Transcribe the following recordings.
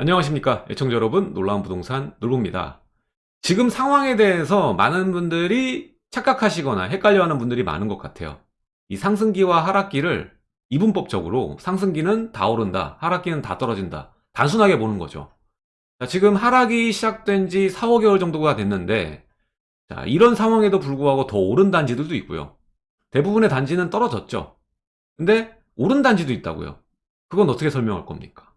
안녕하십니까 애청자 여러분. 놀라운 부동산 놀부입니다. 지금 상황에 대해서 많은 분들이 착각하시거나 헷갈려하는 분들이 많은 것 같아요. 이 상승기와 하락기를 이분법적으로 상승기는 다 오른다 하락기는 다 떨어진다 단순하게 보는 거죠. 자, 지금 하락이 시작된 지 4, 5개월 정도가 됐는데 자, 이런 상황에도 불구하고 더 오른 단지들도 있고요. 대부분의 단지는 떨어졌죠. 근데 오른 단지도 있다고요. 그건 어떻게 설명할 겁니까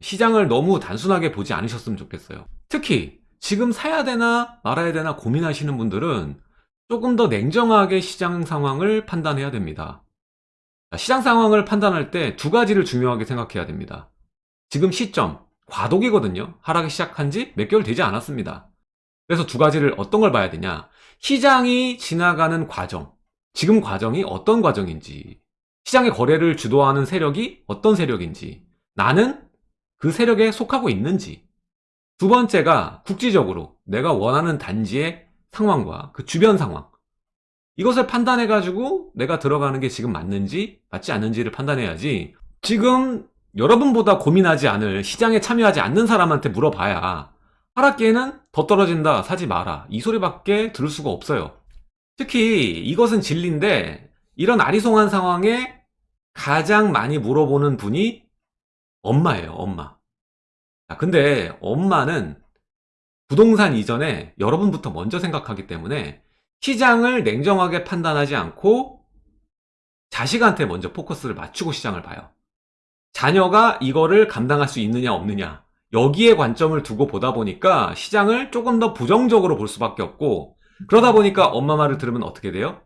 시장을 너무 단순하게 보지 않으셨으면 좋겠어요. 특히 지금 사야 되나 말아야 되나 고민하시는 분들은 조금 더 냉정하게 시장 상황을 판단해야 됩니다. 시장 상황을 판단할 때 두 가지를 중요하게 생각해야 됩니다. 지금 시점, 과도기거든요. 하락이 시작한 지 몇 개월 되지 않았습니다. 그래서 두 가지를 어떤 걸 봐야 되냐? 시장이 지나가는 과정. 지금 과정이 어떤 과정인지. 시장의 거래를 주도하는 세력이 어떤 세력인지. 나는 그 세력에 속하고 있는지. 두 번째가 국지적으로 내가 원하는 단지의 상황과 그 주변 상황. 이것을 판단해 가지고 내가 들어가는 게 지금 맞는지 맞지 않는지를 판단해야지. 지금 여러분보다 고민하지 않을 시장에 참여하지 않는 사람한테 물어봐야 하락기에는 더 떨어진다 사지 마라. 이 소리밖에 들을 수가 없어요. 특히 이것은 진리인데 이런 아리송한 상황에 가장 많이 물어보는 분이 엄마예요 엄마. 근데 엄마는 부동산 이전에 여러분부터 먼저 생각하기 때문에 시장을 냉정하게 판단하지 않고 자식한테 먼저 포커스를 맞추고 시장을 봐요. 자녀가 이거를 감당할 수 있느냐 없느냐. 여기에 관점을 두고 보다 보니까 시장을 조금 더 부정적으로 볼 수밖에 없고 그러다 보니까 엄마 말을 들으면 어떻게 돼요?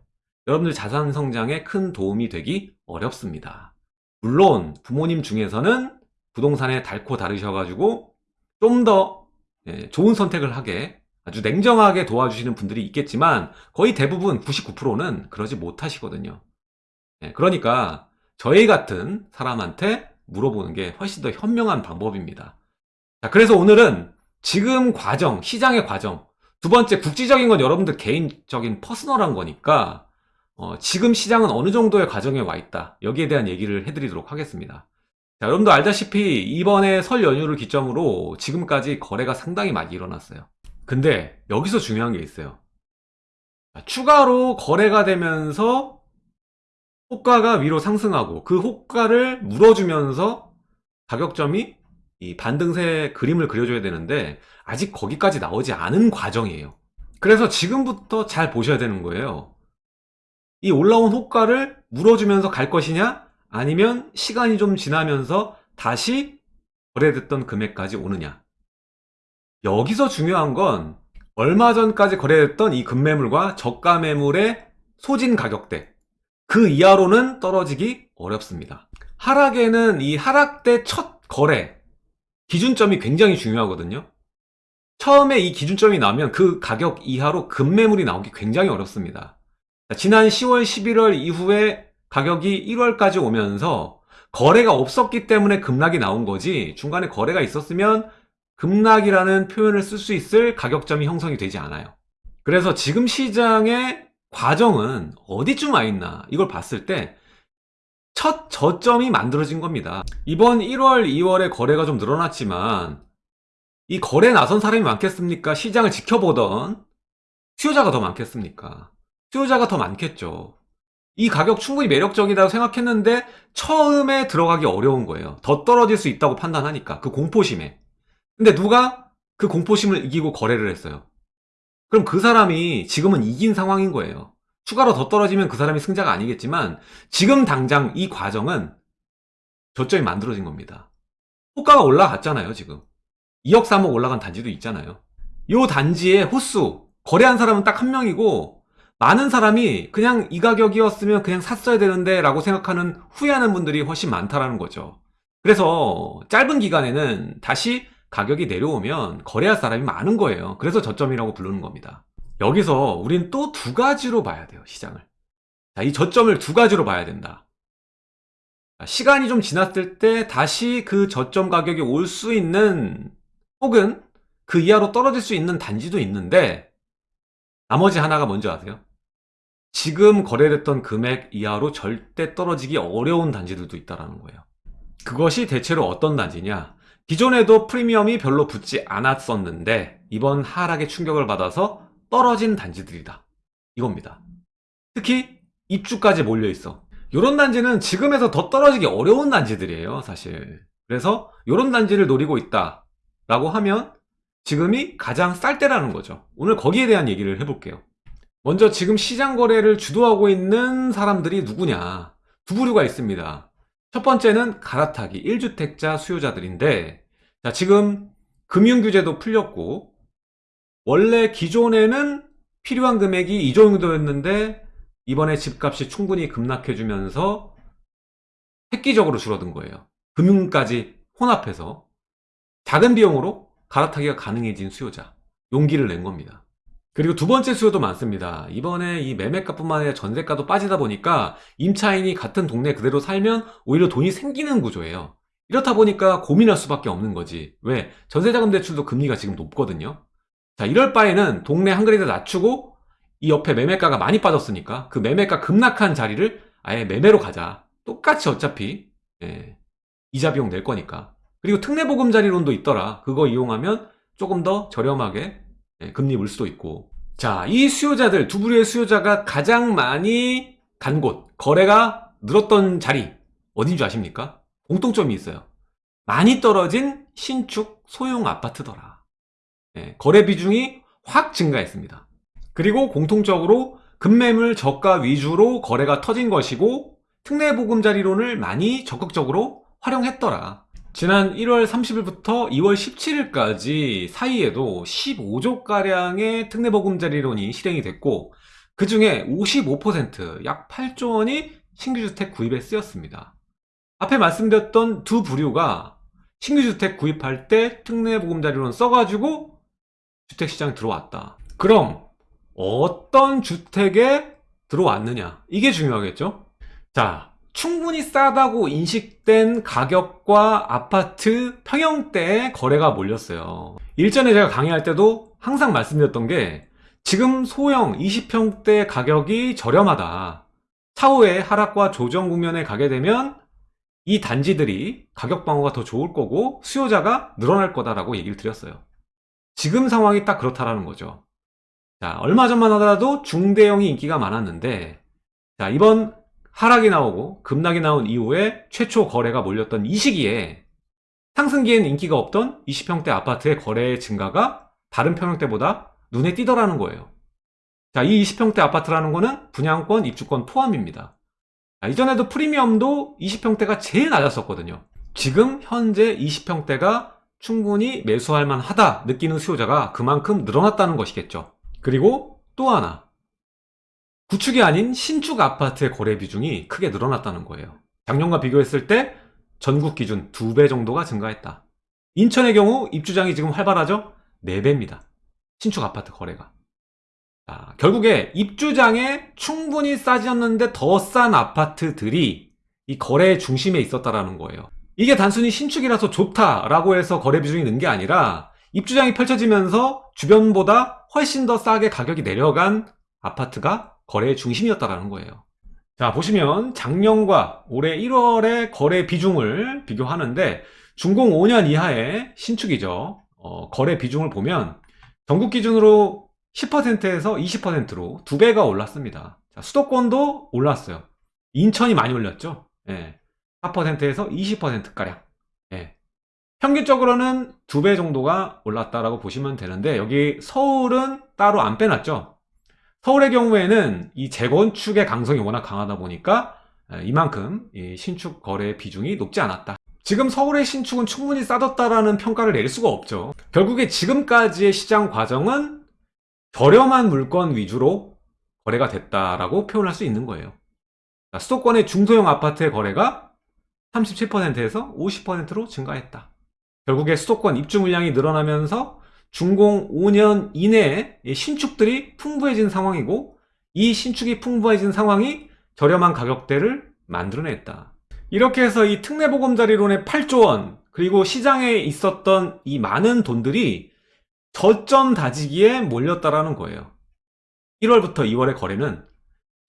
여러분들 자산 성장에 큰 도움이 되기 어렵습니다. 물론 부모님 중에서는 부동산에 달고 다르셔가지고 좀더 예, 좋은 선택을 하게 아주 냉정하게 도와주시는 분들이 있겠지만 거의 대부분 99%는 그러지 못하시거든요. 예, 그러니까 저희 같은 사람한테 물어보는 게 훨씬 더 현명한 방법입니다. 자, 그래서 오늘은 지금 과정, 시장의 과정 두 번째 국지적인 건 여러분들 개인적인 퍼스널한 거니까 어, 지금 시장은 어느 정도의 과정에 와 있다 여기에 대한 얘기를 해드리도록 하겠습니다 자, 여러분도 알다시피 이번에 설 연휴를 기점으로 지금까지 거래가 상당히 많이 일어났어요. 근데 여기서 중요한 게 있어요. 추가로 거래가 되면서 호가가 위로 상승하고 그 호가를 물어주면서 가격점이 이 반등세 그림을 그려줘야 되는데 아직 거기까지 나오지 않은 과정이에요. 그래서 지금부터 잘 보셔야 되는 거예요. 이 올라온 호가를 물어주면서 갈 것이냐 아니면 시간이 좀 지나면서 다시 거래됐던 금액까지 오느냐? 여기서 중요한 건 얼마 전까지 거래됐던 이 급매물과 저가 매물의 소진 가격대. 그 이하로는 떨어지기 어렵습니다. 하락에는 이 하락 때첫 거래 기준점이 굉장히 중요하거든요. 처음에 이 기준점이 나오면 그 가격 이하로 급매물이 나오기 굉장히 어렵습니다. 지난 10월 11월 이후에 가격이 1월까지 오면서 거래가 없었기 때문에 급락이 나온 거지 중간에 거래가 있었으면 급락이라는 표현을 쓸 수 있을 가격점이 형성이 되지 않아요. 그래서 지금 시장의 과정은 어디쯤 와 있나 이걸 봤을 때 첫 저점이 만들어진 겁니다. 이번 1월 2월에 거래가 좀 늘어났지만 이 거래 나선 사람이 많겠습니까? 시장을 지켜보던 수요자가 더 많겠습니까? 수요자가 더 많겠죠 이 가격 충분히 매력적이라고 생각했는데 처음에 들어가기 어려운 거예요. 더 떨어질 수 있다고 판단하니까 그 공포심에. 근데 누가 그 공포심을 이기고 거래를 했어요. 그럼 그 사람이 지금은 이긴 상황인 거예요. 추가로 더 떨어지면 그 사람이 승자가 아니겠지만 지금 당장 이 과정은 저점이 만들어진 겁니다. 호가가 올라갔잖아요 지금. 2억 3억 올라간 단지도 있잖아요. 이 단지의 호수 거래한 사람은 딱 한 명이고 많은 사람이 그냥 이 가격이었으면 그냥 샀어야 되는데 라고 생각하는 후회하는 분들이 훨씬 많다라는 거죠. 그래서 짧은 기간에는 다시 가격이 내려오면 거래할 사람이 많은 거예요. 그래서 저점이라고 부르는 겁니다. 여기서 우린 또 두 가지로 봐야 돼요 시장을. 자, 이 저점을 두 가지로 봐야 된다. 시간이 좀 지났을 때 다시 그 저점 가격이 올 수 있는 혹은 그 이하로 떨어질 수 있는 단지도 있는데 나머지 하나가 뭔지 아세요? 지금 거래됐던 금액 이하로 절대 떨어지기 어려운 단지들도 있다는 거예요 그것이 대체로 어떤 단지냐 기존에도 프리미엄이 별로 붙지 않았었는데 이번 하락의 충격을 받아서 떨어진 단지들이다. 이겁니다. 특히 입주까지 몰려있어. 이런 단지는 지금에서 더 떨어지기 어려운 단지들이에요 사실. 그래서 이런 단지를 노리고 있다 라고 하면 지금이 가장 쌀 때라는 거죠. 오늘 거기에 대한 얘기를 해볼게요. 먼저 지금 시장 거래를 주도하고 있는 사람들이 누구냐 두 부류가 있습니다. 첫 번째는 갈아타기 1주택자 수요자들인데 자 지금 금융규제도 풀렸고 원래 기존에는 필요한 금액이 이 정도였는데 이번에 집값이 충분히 급락해주면서 획기적으로 줄어든 거예요. 금융까지 혼합해서 작은 비용으로 갈아타기가 가능해진 수요자 용기를 낸 겁니다. 그리고 두 번째 수요도 많습니다. 이번에 이 매매가뿐만 아니라 전세가도 빠지다 보니까 임차인이 같은 동네 그대로 살면 오히려 돈이 생기는 구조예요. 이렇다 보니까 고민할 수밖에 없는 거지. 왜? 전세자금 대출도 금리가 지금 높거든요. 자, 이럴 바에는 동네 한 그레이드 낮추고 이 옆에 매매가가 많이 빠졌으니까 그 매매가 급락한 자리를 아예 매매로 가자. 똑같이 어차피 예, 이자 비용 낼 거니까. 그리고 특례보금자리론도 있더라. 그거 이용하면 조금 더 저렴하게 예, 금리 물 수도 있고. 자, 이 수요자들, 두 부류의 수요자가 가장 많이 간 곳, 거래가 늘었던 자리, 어딘 줄 아십니까? 공통점이 있어요. 많이 떨어진 신축 소형 아파트더라. 예, 거래 비중이 확 증가했습니다. 그리고 공통적으로 급매물 저가 위주로 거래가 터진 것이고 특례보금자리론을 많이 적극적으로 활용했더라. 지난 1월 30일부터 2월 17일까지 사이에도 15조가량의 특례보금자리론이 실행이 됐고 그 중에 55%약 8조 원이 신규주택 구입에 쓰였습니다. 앞에 말씀드렸던 두 부류가 신규주택 구입할 때 특례보금자리론 써가지고 주택시장 들어왔다. 그럼 어떤 주택에 들어왔느냐 이게 중요하겠죠 자 충분히 싸다고 인식된 가격과 아파트 평형대에 거래가 몰렸어요. 일전에 제가 강의할 때도 항상 말씀드렸던 게 지금 소형 20평대 가격이 저렴하다. 차후에 하락과 조정 국면에 가게 되면 이 단지들이 가격 방어가 더 좋을 거고 수요자가 늘어날 거다라고 얘기를 드렸어요. 지금 상황이 딱 그렇다라는 거죠. 자, 얼마 전만 하더라도 중대형이 인기가 많았는데 자, 이번 하락이 나오고 급락이 나온 이후에 최초 거래가 몰렸던 이 시기에 상승기에는 인기가 없던 20평대 아파트의 거래 증가가 다른 평형대보다 눈에 띄더라는 거예요. 자, 이 20평대 아파트라는 거는 분양권, 입주권 포함입니다. 자, 이전에도 프리미엄도 20평대가 제일 낮았었거든요. 지금 현재 20평대가 충분히 매수할 만하다 느끼는 수요자가 그만큼 늘어났다는 것이겠죠. 그리고 또 하나 구축이 아닌 신축 아파트의 거래 비중이 크게 늘어났다는 거예요. 작년과 비교했을 때 전국 기준 2배 정도가 증가했다. 인천의 경우 입주장이 지금 활발하죠? 4배입니다. 신축 아파트 거래가. 자, 결국에 입주장에 충분히 싸졌는데 더 싼 아파트들이 이 거래의 중심에 있었다라는 거예요. 이게 단순히 신축이라서 좋다라고 해서 거래 비중이 는 게 아니라 입주장이 펼쳐지면서 주변보다 훨씬 더 싸게 가격이 내려간 아파트가 거래의 중심이었다는 거예요. 자 보시면 작년과 올해 1월의 거래 비중을 비교하는데 준공 5년 이하의 신축이죠. 어, 거래 비중을 보면 전국 기준으로 10%에서 20%로 두 배가 올랐습니다. 자, 수도권도 올랐어요. 인천이 많이 올렸죠. 예, 4%에서 20%가량. 예, 평균적으로는 두 배 정도가 올랐다라고 보시면 되는데 여기 서울은 따로 안 빼놨죠 서울의 경우에는 이 재건축의 강성이 워낙 강하다 보니까 이만큼 신축 거래 비중이 높지 않았다. 지금 서울의 신축은 충분히 싸졌다라는 평가를 내릴 수가 없죠. 결국에 지금까지의 시장 과정은 저렴한 물건 위주로 거래가 됐다라고 표현할 수 있는 거예요. 수도권의 중소형 아파트의 거래가 37%에서 50%로 증가했다. 결국에 수도권 입주 물량이 늘어나면서 준공 5년 이내에 신축들이 풍부해진 상황이고 이 신축이 풍부해진 상황이 저렴한 가격대를 만들어냈다. 이렇게 해서 이 특례보금자리론의 8조 원 그리고 시장에 있었던 이 많은 돈들이 저점 다지기에 몰렸다라는 거예요. 1월부터 2월의 거래는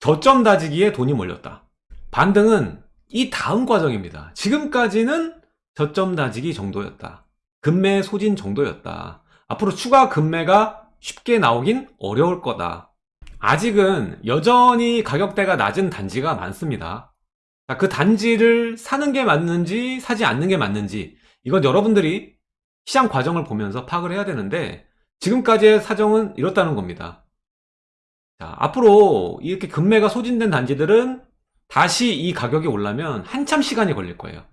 저점 다지기에 돈이 몰렸다. 반등은 이 다음 과정입니다. 지금까지는 저점 다지기 정도였다 금매 소진 정도였다. 앞으로 추가 금매가 쉽게 나오긴 어려울 거다. 아직은 여전히 가격대가 낮은 단지가 많습니다. 자, 그 단지를 사는 게 맞는지 사지 않는 게 맞는지 이건 여러분들이 시장 과정을 보면서 파악을 해야 되는데 지금까지의 사정은 이렇다는 겁니다. 자, 앞으로 이렇게 금매가 소진된 단지들은 다시 이 가격이 올라면 한참 시간이 걸릴 거예요.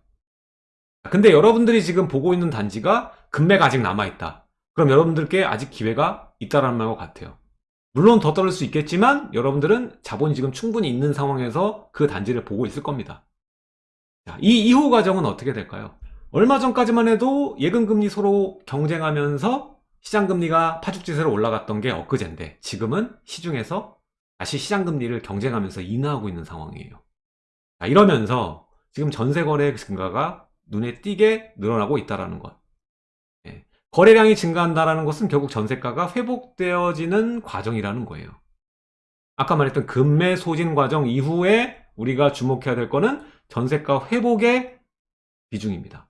근데 여러분들이 지금 보고 있는 단지가 금매가 아직 남아있다. 그럼 여러분들께 아직 기회가 있다라는 말과 같아요. 물론 더 떨어질 수 있겠지만 여러분들은 자본이 지금 충분히 있는 상황에서 그 단지를 보고 있을 겁니다. 자, 이 이후 과정은 어떻게 될까요? 얼마 전까지만 해도 예금금리 서로 경쟁하면서 시장금리가 파죽지세로 올라갔던 게 엊그제인데 지금은 시중에서 다시 시장금리를 경쟁하면서 인하하고 있는 상황이에요. 자, 이러면서 지금 전세거래 증가가 눈에 띄게 늘어나고 있다는 것. 예. 거래량이 증가한다는 것은 결국 전세가가 회복되어지는 과정이라는 거예요. 아까 말했던 금매 소진 과정 이후에 우리가 주목해야 될 거는 전세가 회복의 비중입니다.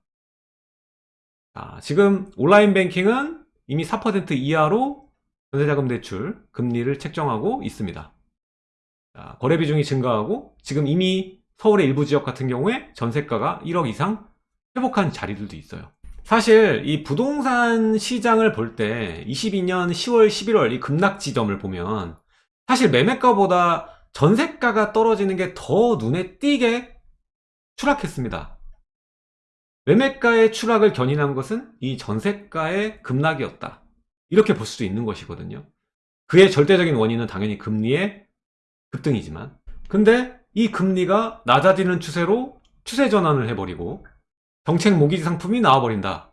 자, 지금 온라인 뱅킹은 이미 4% 이하로 전세자금 대출 금리를 책정하고 있습니다. 자, 거래 비중이 증가하고 지금 이미 서울의 일부 지역 같은 경우에 전세가가 1억 이상 회복한 자리들도 있어요. 사실 이 부동산 시장을 볼 때 22년 10월, 11월 이 급락 지점을 보면 사실 매매가보다 전세가가 떨어지는 게 더 눈에 띄게 추락했습니다. 매매가의 추락을 견인한 것은 이 전세가의 급락이었다. 이렇게 볼 수도 있는 것이거든요. 그의 절대적인 원인은 당연히 금리의 급등이지만 근데 이 금리가 낮아지는 추세로 추세 전환을 해버리고 정책 모기지 상품이 나와버린다.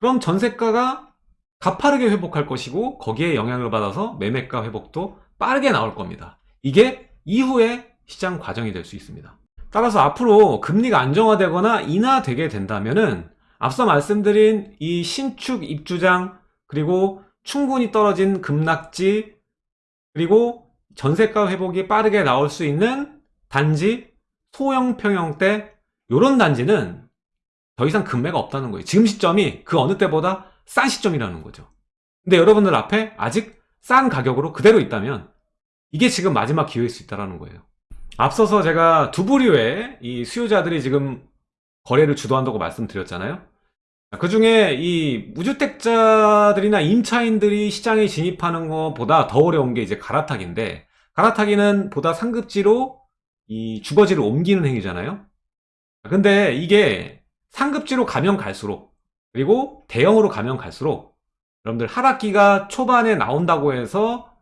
그럼 전세가가 가파르게 회복할 것이고 거기에 영향을 받아서 매매가 회복도 빠르게 나올 겁니다. 이게 이후의 시장 과정이 될 수 있습니다. 따라서 앞으로 금리가 안정화되거나 인하되게 된다면 은 앞서 말씀드린 이 신축 입주장 그리고 충분히 떨어진 급락지 그리고 전세가 회복이 빠르게 나올 수 있는 단지 소형 평형대 이런 단지는 더 이상 금매가 없다는 거예요. 지금 시점이 그 어느 때보다 싼 시점이라는 거죠. 근데 여러분들 앞에 아직 싼 가격으로 그대로 있다면 이게 지금 마지막 기회일 수 있다는 거예요. 앞서서 제가 두 부류의 이 수요자들이 지금 거래를 주도한다고 말씀드렸잖아요. 그 중에 이 무주택자들이나 임차인들이 시장에 진입하는 것보다 더 어려운 게 이제 갈아타기인데 갈아타기는 보다 상급지로 이 주거지를 옮기는 행위잖아요. 근데 이게 상급지로 가면 갈수록 그리고 대형으로 가면 갈수록 여러분들 하락기가 초반에 나온다고 해서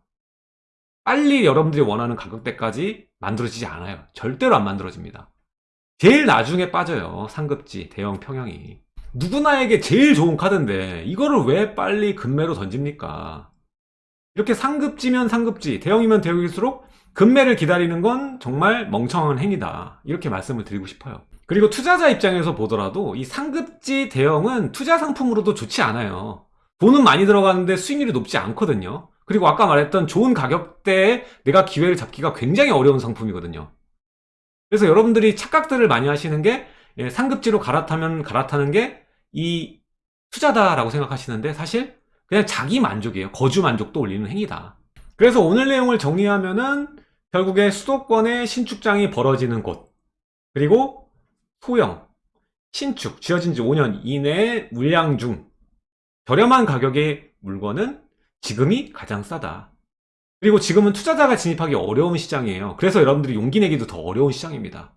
빨리 여러분들이 원하는 가격대까지 만들어지지 않아요. 절대로 안 만들어집니다. 제일 나중에 빠져요. 상급지, 대형 평형이. 누구나에게 제일 좋은 카드인데 이거를 왜 빨리 금매로 던집니까? 이렇게 상급지면 상급지, 대형이면 대형일수록 금매를 기다리는 건 정말 멍청한 행위다. 이렇게 말씀을 드리고 싶어요. 그리고 투자자 입장에서 보더라도 이 상급지 대형은 투자 상품으로도 좋지 않아요. 돈은 많이 들어가는데 수익률이 높지 않거든요. 그리고 아까 말했던 좋은 가격대에 내가 기회를 잡기가 굉장히 어려운 상품이거든요. 그래서 여러분들이 착각들을 많이 하시는 게 예, 상급지로 갈아타면 갈아타는 게 이 투자다라고 생각하시는데 사실 그냥 자기 만족이에요. 거주 만족도 올리는 행위다. 그래서 오늘 내용을 정리하면은 결국에 수도권의 신축장이 벌어지는 곳 그리고 소형, 신축, 지어진 지 5년 이내의 물량 중 저렴한 가격의 물건은 지금이 가장 싸다. 그리고 지금은 투자자가 진입하기 어려운 시장이에요. 그래서 여러분들이 용기 내기도 더 어려운 시장입니다.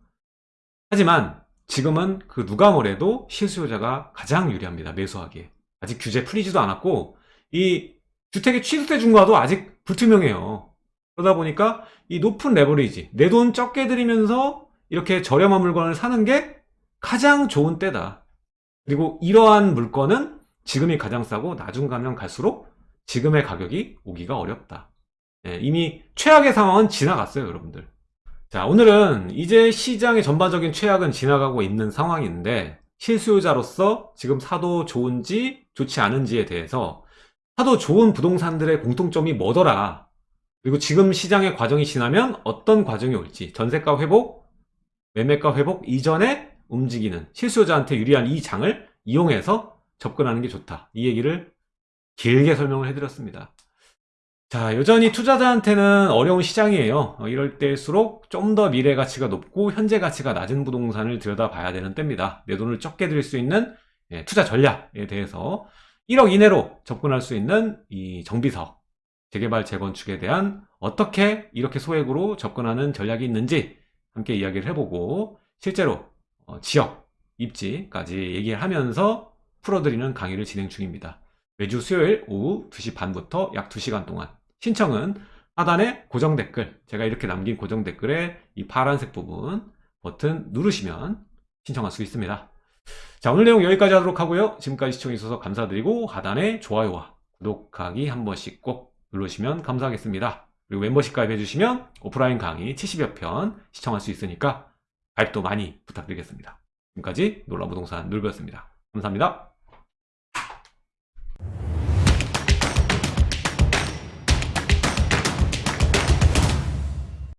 하지만 지금은 그 누가 뭐래도 실수요자가 가장 유리합니다. 매수하기에. 아직 규제 풀리지도 않았고 이 주택의 취득세 중과도 아직 불투명해요. 그러다 보니까 이 높은 레버리지, 내 돈 적게 들이면서 이렇게 저렴한 물건을 사는 게 가장 좋은 때다. 그리고 이러한 물건은 지금이 가장 싸고 나중 가면 갈수록 지금의 가격이 오기가 어렵다. 예, 이미 최악의 상황은 지나갔어요, 여러분들. 자, 오늘은 이제 시장의 전반적인 최악은 지나가고 있는 상황인데 실수요자로서 지금 사도 좋은지 좋지 않은지에 대해서 사도 좋은 부동산들의 공통점이 뭐더라 그리고 지금 시장의 과정이 지나면 어떤 과정이 올지 전세가 회복, 매매가 회복 이전에 움직이는 실수요자한테 유리한 이 장을 이용해서 접근하는 게 좋다. 이 얘기를 길게 설명을 해드렸습니다. 자, 여전히 투자자한테는 어려운 시장이에요. 어, 이럴 때일수록 좀 더 미래 가치가 높고 현재 가치가 낮은 부동산을 들여다봐야 되는 때입니다. 내 돈을 적게 들일 수 있는 예, 투자 전략에 대해서 1억 이내로 접근할 수 있는 이 정비석, 재개발, 재건축에 대한 어떻게 이렇게 소액으로 접근하는 전략이 있는지 함께 이야기를 해보고 실제로 어, 지역, 입지까지 얘기를 하면서 풀어드리는 강의를 진행 중입니다. 매주 수요일 오후 2시 반부터 약 2시간 동안 신청은 하단에 고정 댓글 제가 이렇게 남긴 고정 댓글에 이 파란색 부분 버튼 누르시면 신청할 수 있습니다. 자 오늘 내용 여기까지 하도록 하고요. 지금까지 시청해 주셔서 감사드리고 하단에 좋아요와 구독하기 한 번씩 꼭 누르시면 감사하겠습니다. 그리고 멤버십 가입해 주시면 오프라인 강의 70여 편 시청할 수 있으니까 가입도 많이 부탁드리겠습니다. 지금까지 놀라부동산 놀배였습니다. 감사합니다.